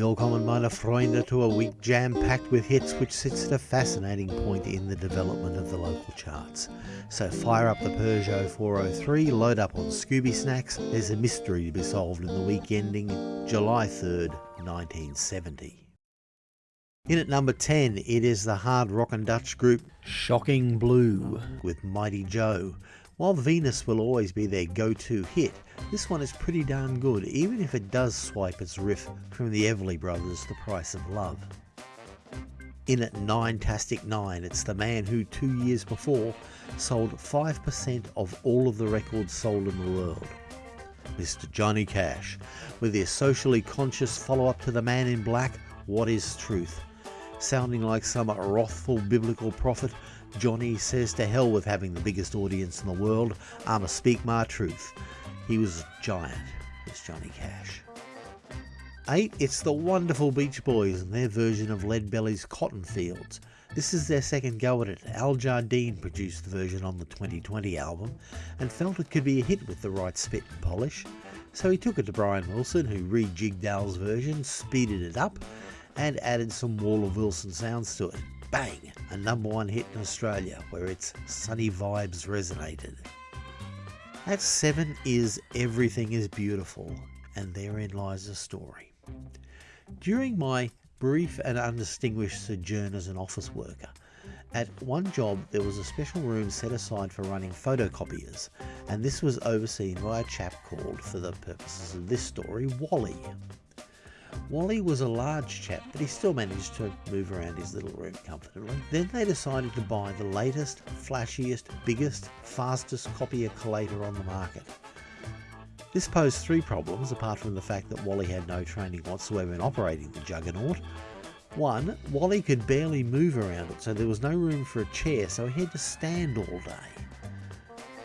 Willkommen meine Freunde to a week jam-packed with hits which sits at a fascinating point in the development of the local charts. So fire up the Peugeot 403, load up on Scooby Snacks, there's a mystery to be solved in the week ending July 3rd, 1970. In at number 10, it is the hard rock and Dutch group Shocking Blue with Mighty Joe. While Venus will always be their go-to hit, this one is pretty darn good, even if it does swipe its riff from the Everly Brothers' The Price of Love. In at Nine-tastic Nine, it's the man who two years before sold 5% of all of the records sold in the world. Mr. Johnny Cash, with their socially conscious follow-up to The Man in Black, What is Truth? Sounding like some wrathful biblical prophet, Johnny says to hell with having the biggest audience in the world, I'ma speak my truth. He was a giant, this Johnny Cash. 8. It's the wonderful Beach Boys and their version of Leadbelly's Cotton Fields. This is their second go at it. Al Jardine produced the version on the 2020 album and felt it could be a hit with the right spit and polish. So he took it to Brian Wilson, who rejigged Al's version, speeded it up, and added some Wall of Wilson sounds to it. Bang! A number one hit in Australia, where its sunny vibes resonated. At 7 is Everything is Beautiful, and therein lies a story. During my brief and undistinguished sojourn as an office worker, at one job there was a special room set aside for running photocopiers, and this was overseen by a chap called, for the purposes of this story, Wally. Wally was a large chap, but he still managed to move around his little room comfortably. Then they decided to buy the latest, flashiest, biggest, fastest copier collator on the market. This posed three problems, apart from the fact that Wally had no training whatsoever in operating the juggernaut. One, Wally could barely move around it, so there was no room for a chair, so he had to stand all day.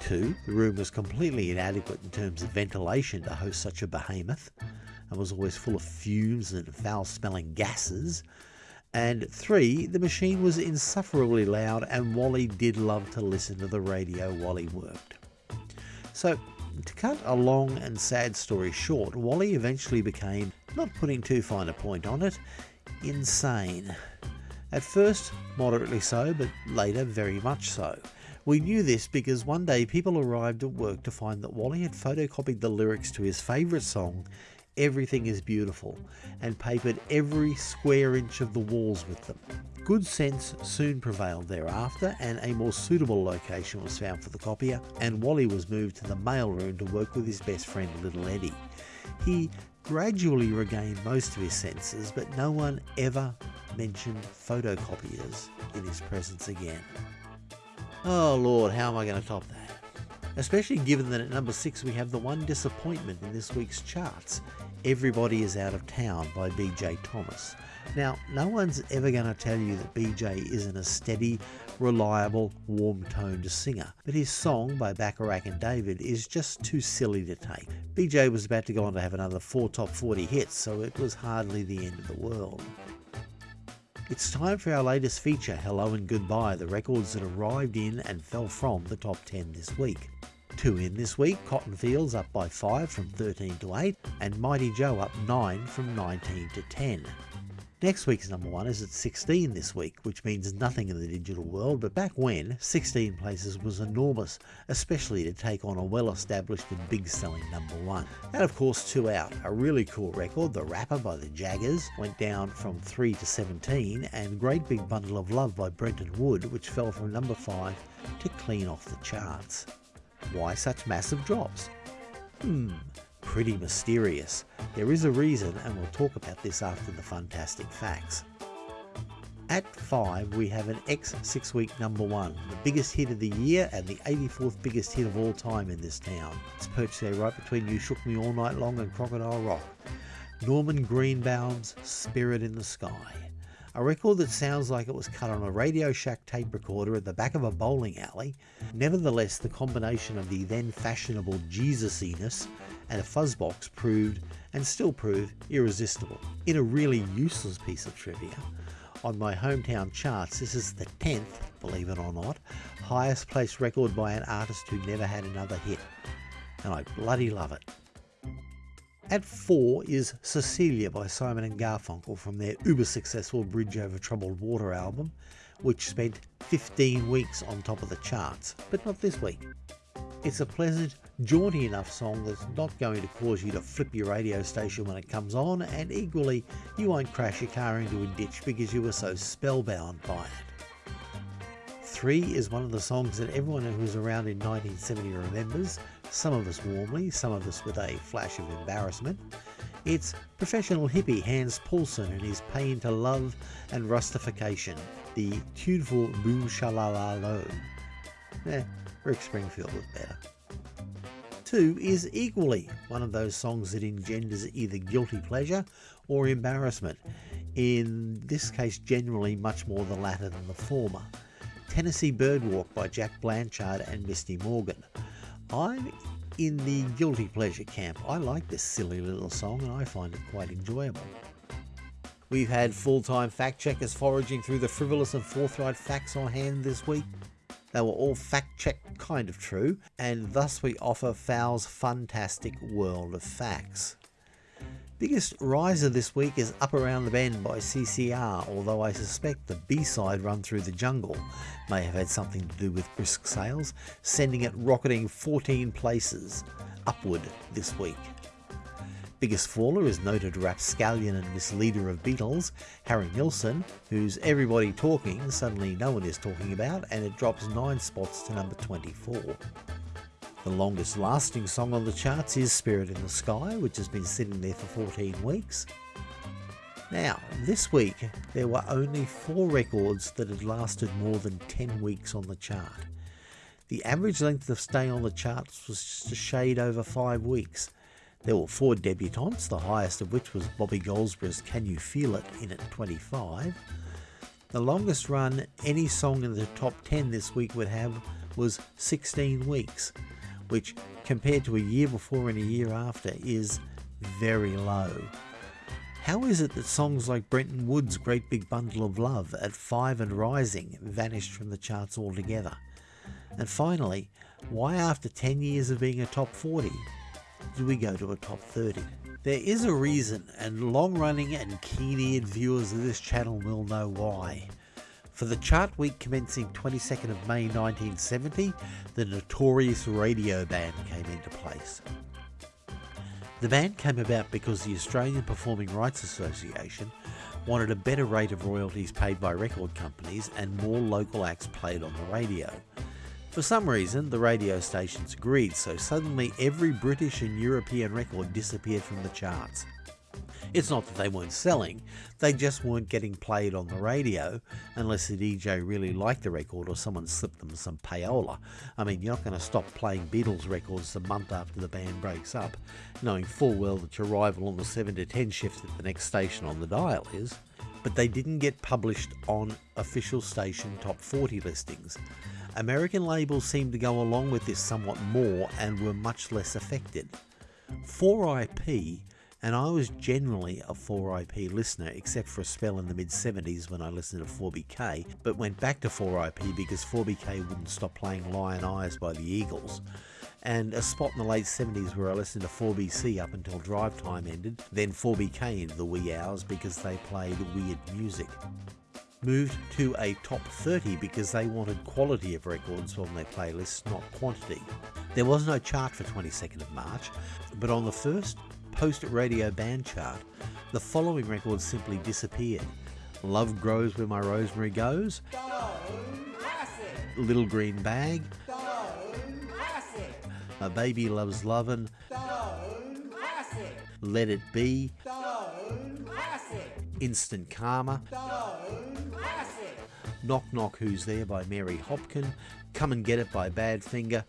Two, the room was completely inadequate in terms of ventilation to host such a behemoth and was always full of fumes and foul smelling gases. And three, the machine was insufferably loud, and Wally did love to listen to the radio while he worked. So, to cut a long and sad story short, Wally eventually became, not putting too fine a point on it, insane. At first, moderately so, but later, very much so. We knew this because one day people arrived at work to find that Wally had photocopied the lyrics to his favourite song everything is beautiful, and papered every square inch of the walls with them. Good sense soon prevailed thereafter, and a more suitable location was found for the copier, and Wally was moved to the mailroom to work with his best friend Little Eddie. He gradually regained most of his senses, but no one ever mentioned photocopiers in his presence again. Oh Lord, how am I going to top that? Especially given that at number 6 we have the one disappointment in this week's charts. Everybody is Out of Town by BJ Thomas. Now, no one's ever going to tell you that BJ isn't a steady, reliable, warm toned singer, but his song by Bacharach and David is just too silly to take. BJ was about to go on to have another four top 40 hits, so it was hardly the end of the world. It's time for our latest feature, Hello and Goodbye, the records that arrived in and fell from the top 10 this week. Two in this week, Cotton Fields up by 5 from 13 to 8, and Mighty Joe up 9 from 19 to 10. Next week's number one is at 16 this week, which means nothing in the digital world, but back when, 16 places was enormous, especially to take on a well established and big selling number one. And of course, two out, a really cool record, The Rapper by the Jaggerz, went down from 3 to 17, and Great Big Bundle of Love by Brenton Wood, which fell from number 5 to clean off the charts. Why such massive drops? Hmm, pretty mysterious. There is a reason, and we'll talk about this after the fantastic facts. At 5, we have an X 6 week number 1, the biggest hit of the year and the 84th biggest hit of all time in this town. It's perched there right between You Shook Me All Night Long and Crocodile Rock. Norman Greenbaum's Spirit in the Sky. A record that sounds like it was cut on a Radio Shack tape recorder at the back of a bowling alley. Nevertheless, the combination of the then fashionable Jesusiness and a fuzzbox proved, and still prove, irresistible. In a really useless piece of trivia, on my hometown charts, this is the 10th, believe it or not, highest placed record by an artist who never had another hit. And I bloody love it. At 4 is Cecilia by Simon and Garfunkel from their uber successful Bridge Over Troubled Water album, which spent 15 weeks on top of the charts, but not this week. It's a pleasant, jaunty enough song that's not going to cause you to flip your radio station when it comes on, and equally, you won't crash your car into a ditch because you were so spellbound by it. Three is one of the songs that everyone who was around in 1970 remembers, some of us warmly, some of us with a flash of embarrassment. It's professional hippie Hans Poulsen and his Pain to Love and Rustification, the tuneful Boom Shalala Lo. Eh, Rick Springfield was better. Two is equally one of those songs that engenders either guilty pleasure or embarrassment. In this case, generally much more the latter than the former. Tennessee Birdwalk by Jack Blanchard and Misty Morgan. I'm in the guilty pleasure camp. I like this silly little song and I find it quite enjoyable. We've had full time fact checkers foraging through the frivolous and forthright facts on hand this week. They were all fact checked kind of true, and thus we offer Fowl's fantastic world of facts. Biggest riser this week is Up Around the Bend by CCR, although I suspect the B-side Run Through the Jungle may have had something to do with brisk sales, sending it rocketing 14 places upward this week. Biggest faller is noted rapscallion and misleader of Beatles, Harry Nilsson, who's everybody talking, suddenly no one is talking about, and it drops 9 spots to number 24. The longest lasting song on the charts is Spirit in the Sky, which has been sitting there for 14 weeks. Now, this week there were only four records that had lasted more than 10 weeks on the chart. The average length of stay on the charts was just a shade over 5 weeks, there were four debutantes, the highest of which was Bobby Goldsboro's Can You Feel It in at 25. The longest run any song in the top 10 this week would have was 16 weeks, which compared to a year before and a year after is very low. How is it that songs like Brenton Wood's Great Big Bundle of Love at 5 and rising vanished from the charts altogether? And finally, why after 10 years of being a top 40 do we go to a top 30? There is a reason, and long running and keen eared viewers of this channel will know why. For the chart week commencing 22nd of May 1970, the notorious radio ban came into place. The ban came about because the Australian Performing Rights Association wanted a better rate of royalties paid by record companies and more local acts played on the radio. For some reason, the radio stations agreed, so suddenly every British and European record disappeared from the charts. It's not that they weren't selling, they just weren't getting played on the radio unless the DJ really liked the record or someone slipped them some payola. I mean, you're not going to stop playing Beatles records the month after the band breaks up, knowing full well that your rival on the 7 to 10 shift at the next station on the dial is. But they didn't get published on official station top 40 listings. American labels seemed to go along with this somewhat more and were much less affected. 4IP, and I was generally a 4IP listener except for a spell in the mid 70s when I listened to 4BK, but went back to 4IP because 4BK wouldn't stop playing Lyin' Eyes by the Eagles. And a spot in the late 70s where I listened to 4BC up until drive time ended, then 4BK into the wee hours because they played weird music moved to a top 30 because they wanted quality of records on their playlists, not quantity. There was no chart for 22nd of March, but on the first post radio band chart, the following records simply disappeared. Love Grows Where My Rosemary Goes, Little Green Bag, My Baby Loves Lovin', Let It Be, Instant Karma, Knock Knock Who's There by Mary Hopkin, Come and Get It by Badfinger,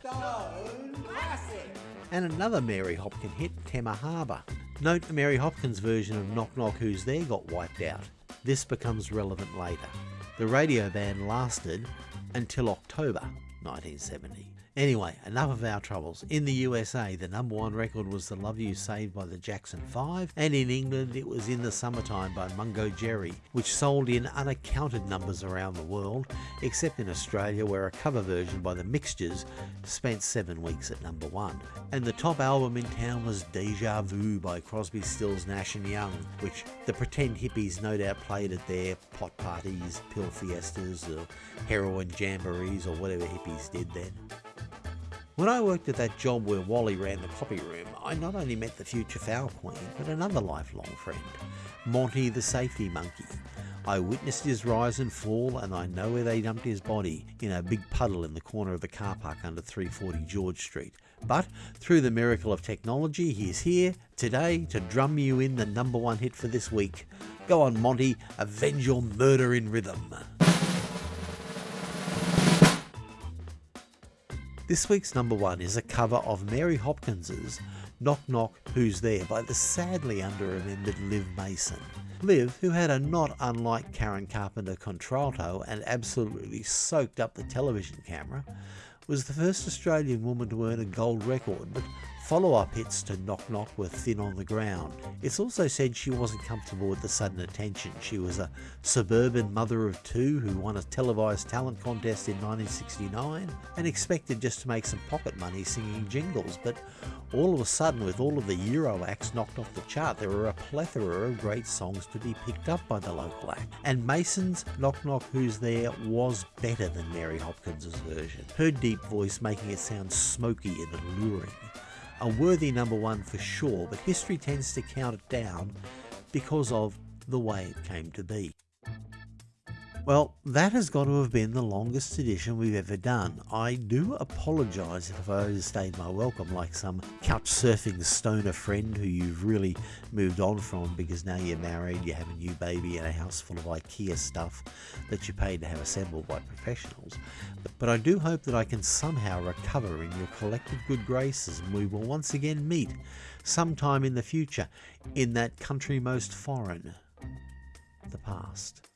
and another Mary Hopkin hit, Temma Harbour. Note Mary Hopkins version of Knock Knock Who's There got wiped out. This becomes relevant later. The radio ban lasted until October 1970. Anyway, enough of our troubles. In the USA, the number one record was The Love You Saved by the Jackson 5, and in England it was In the Summertime by Mungo Jerry, which sold in unaccounted numbers around the world, except in Australia where a cover version by The Mixtures spent seven weeks at number one. And the top album in town was Deja Vu by Crosby, Stills, Nash and Young, which the pretend hippies no doubt played at their pot parties, pill fiestas, or heroin jamborees, or whatever hippies did then. When I worked at that job where Wally ran the copy room, I not only met the future foul queen, but another lifelong friend, Monty the safety monkey. I witnessed his rise and fall, and I know where they dumped his body in a big puddle in the corner of the car park under 340 George Street. But through the miracle of technology, he is here today to drum you in the number one hit for this week. Go on, Monty, avenge your murder in rhythm. This week's number one is a cover of Mary Hopkins's Knock Knock Who's There by the sadly under-remembered Liv Maessen. Liv, who had a not unlike Karen Carpenter contralto and absolutely soaked up the television camera, was the first Australian woman to earn a gold record, but Follow-up hits to Knock Knock were thin on the ground. It's also said she wasn't comfortable with the sudden attention. She was a suburban mother of two who won a televised talent contest in 1969 and expected just to make some pocket money singing jingles, but all of a sudden with all of the Euro acts knocked off the chart, there were a plethora of great songs to be picked up by the local act. And Maessen's Knock Knock Who's There was better than Mary Hopkins' version, her deep voice making it sound smoky and alluring. A worthy number one for sure, but history tends to count it down because of the way it came to be. Well, that has got to have been the longest edition we've ever done. I do apologise if I overstayed my welcome like some couch surfing stoner friend who you've really moved on from because now you're married, you have a new baby and a house full of IKEA stuff that you paid to have assembled by professionals. But I do hope that I can somehow recover in your collective good graces and we will once again meet sometime in the future in that country most foreign, the past.